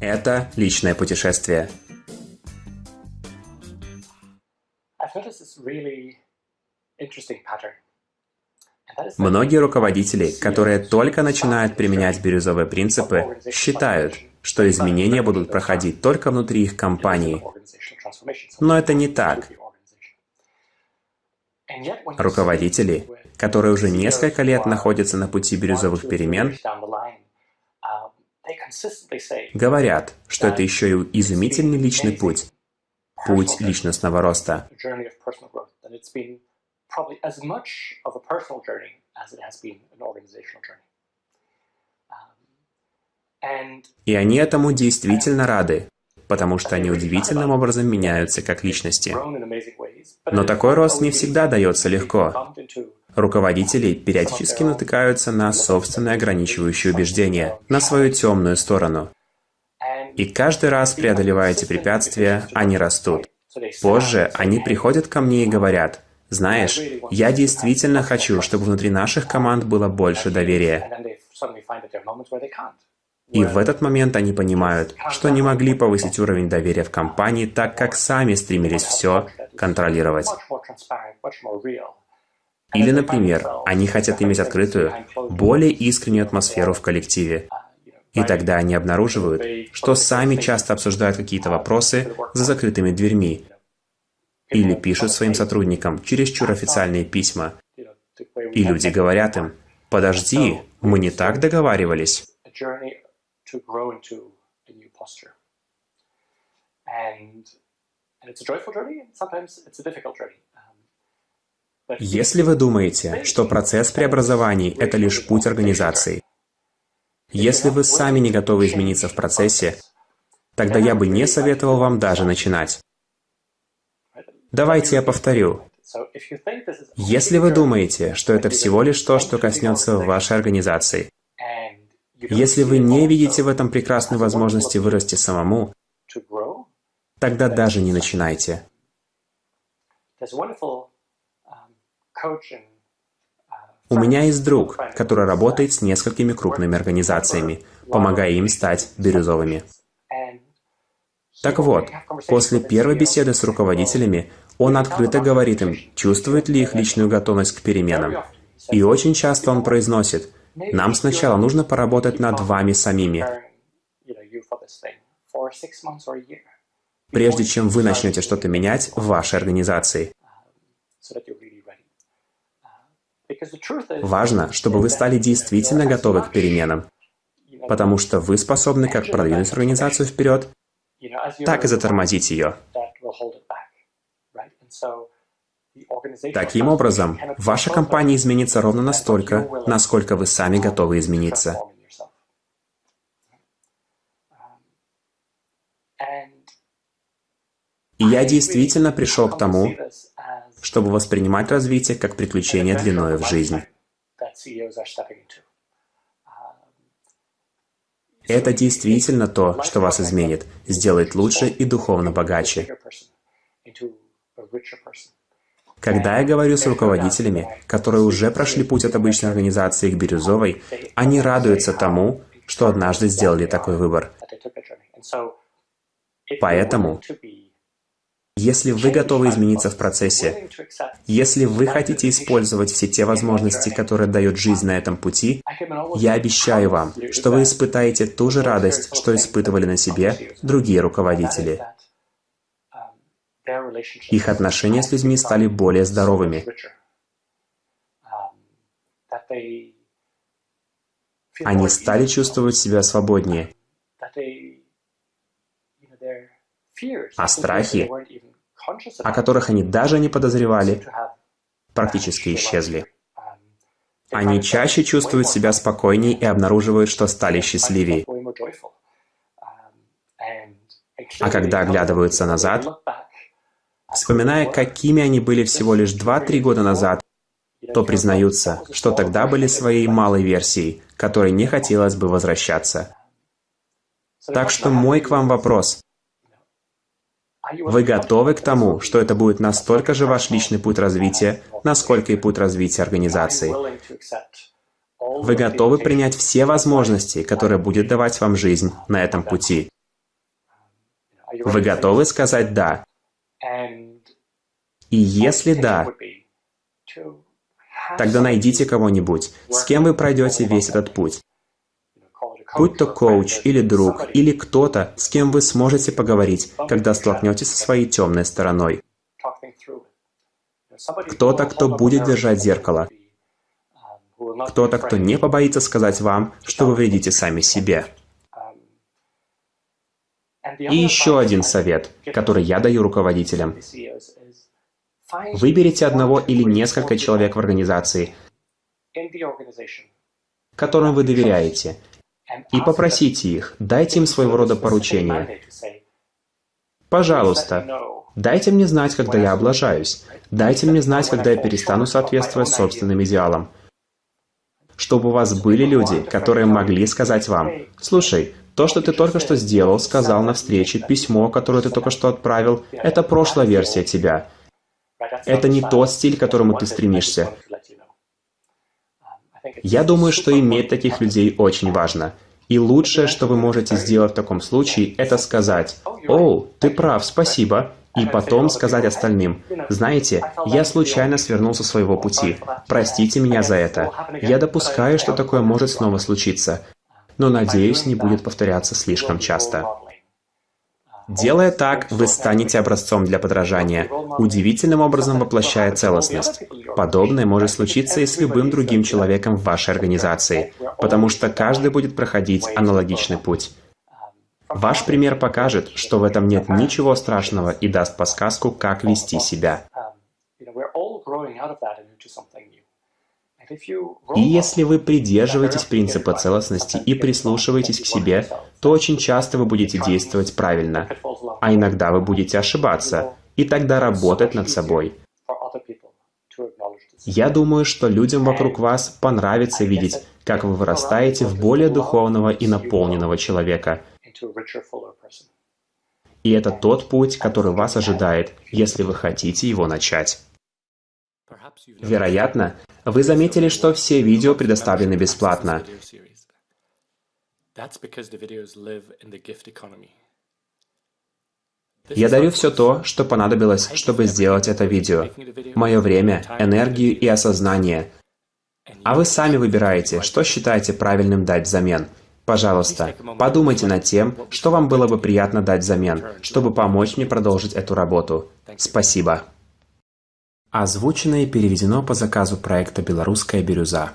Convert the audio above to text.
Это личное путешествие. Многие руководители, которые только начинают применять бирюзовые принципы, считают, что изменения будут проходить только внутри их компании. Но это не так. Руководители, которые уже несколько лет находятся на пути бирюзовых перемен, говорят, что это еще и изумительный личный путь, путь личностного роста. И они этому действительно рады, потому что они удивительным образом меняются как личности. Но такой рост не всегда дается легко. Руководители периодически натыкаются на собственные ограничивающие убеждения, на свою темную сторону. И каждый раз, преодолевая эти препятствия, они растут. Позже они приходят ко мне и говорят, «Знаешь, я действительно хочу, чтобы внутри наших команд было больше доверия». И в этот момент они понимают, что не могли повысить уровень доверия в компании, так как сами стремились все контролировать. Или, например, они хотят иметь открытую, более искреннюю атмосферу в коллективе. И тогда они обнаруживают, что сами часто обсуждают какие-то вопросы за закрытыми дверьми. Или пишут своим сотрудникам чересчур официальные письма. И люди говорят им, «Подожди, мы не так договаривались». Если вы думаете, что процесс преобразований – это лишь путь организации, если вы сами не готовы измениться в процессе, тогда я бы не советовал вам даже начинать. Давайте я повторю. Если вы думаете, что это всего лишь то, что коснется вашей организации, если вы не видите в этом прекрасной возможности вырасти самому, тогда даже не начинайте. У меня есть друг, который работает с несколькими крупными организациями, помогая им стать бирюзовыми. Так вот, после первой беседы с руководителями, он открыто говорит им, чувствует ли их личную готовность к переменам. И очень часто он произносит, нам сначала нужно поработать над вами самими, прежде чем вы начнете что-то менять в вашей организации. Важно, чтобы вы стали действительно готовы к переменам, потому что вы способны как продвинуть организацию вперед, так и затормозить ее. Таким образом, ваша компания изменится ровно настолько, насколько вы сами готовы измениться. И я действительно пришел к тому, чтобы воспринимать развитие как приключение длиною в жизнь. Это действительно то, что вас изменит, сделает лучше и духовно богаче. Когда я говорю с руководителями, которые уже прошли путь от обычной организации к бирюзовой, они радуются тому, что однажды сделали такой выбор. Поэтому если вы готовы измениться в процессе, если вы хотите использовать все те возможности, которые дает жизнь на этом пути, я обещаю вам, что вы испытаете ту же радость, что испытывали на себе другие руководители. Их отношения с людьми стали более здоровыми. Они стали чувствовать себя свободнее. А страхи о которых они даже не подозревали, практически исчезли. Они чаще чувствуют себя спокойнее и обнаруживают, что стали счастливее. А когда оглядываются назад, вспоминая, какими они были всего лишь 2-3 года назад, то признаются, что тогда были своей малой версией, которой не хотелось бы возвращаться. Так что мой к вам вопрос. Вы готовы к тому, что это будет настолько же ваш личный путь развития, насколько и путь развития организации? Вы готовы принять все возможности, которые будет давать вам жизнь на этом пути? Вы готовы сказать «да»? И если да, тогда найдите кого-нибудь, с кем вы пройдете весь этот путь. Будь то коуч или друг, или кто-то, с кем вы сможете поговорить, когда столкнетесь со своей темной стороной. Кто-то, кто будет держать зеркало. Кто-то, кто не побоится сказать вам, что вы вредите сами себе. И еще один совет, который я даю руководителям. Выберите одного или несколько человек в организации, которым вы доверяете, и попросите их, дайте им своего рода поручение. Пожалуйста, дайте мне знать, когда я облажаюсь. Дайте мне знать, когда я перестану соответствовать собственным идеалам. Чтобы у вас были люди, которые могли сказать вам, «Слушай, то, что ты только что сделал, сказал на встрече, письмо, которое ты только что отправил, это прошлая версия тебя. Это не тот стиль, к которому ты стремишься. Я думаю, что иметь таких людей очень важно. И лучшее, что вы можете сделать в таком случае, это сказать «О, ты прав, спасибо», и потом сказать остальным «Знаете, я случайно свернул со своего пути. Простите меня за это. Я допускаю, что такое может снова случиться, но надеюсь, не будет повторяться слишком часто». Делая так, вы станете образцом для подражания, удивительным образом воплощая целостность. Подобное может случиться и с любым другим человеком в вашей организации, потому что каждый будет проходить аналогичный путь. Ваш пример покажет, что в этом нет ничего страшного и даст подсказку, как вести себя. И если вы придерживаетесь принципа целостности и прислушиваетесь к себе, то очень часто вы будете действовать правильно, а иногда вы будете ошибаться, и тогда работать над собой. Я думаю, что людям вокруг вас понравится видеть, как вы вырастаете в более духовного и наполненного человека. И это тот путь, который вас ожидает, если вы хотите его начать. Вероятно, вы заметили, что все видео предоставлены бесплатно. Я дарю все то, что понадобилось, чтобы сделать это видео. Мое время, энергию и осознание. А вы сами выбираете, что считаете правильным дать взамен. Пожалуйста, подумайте над тем, что вам было бы приятно дать взамен, чтобы помочь мне продолжить эту работу. Спасибо. Озвучено и переведено по заказу проекта «Белорусская бирюза».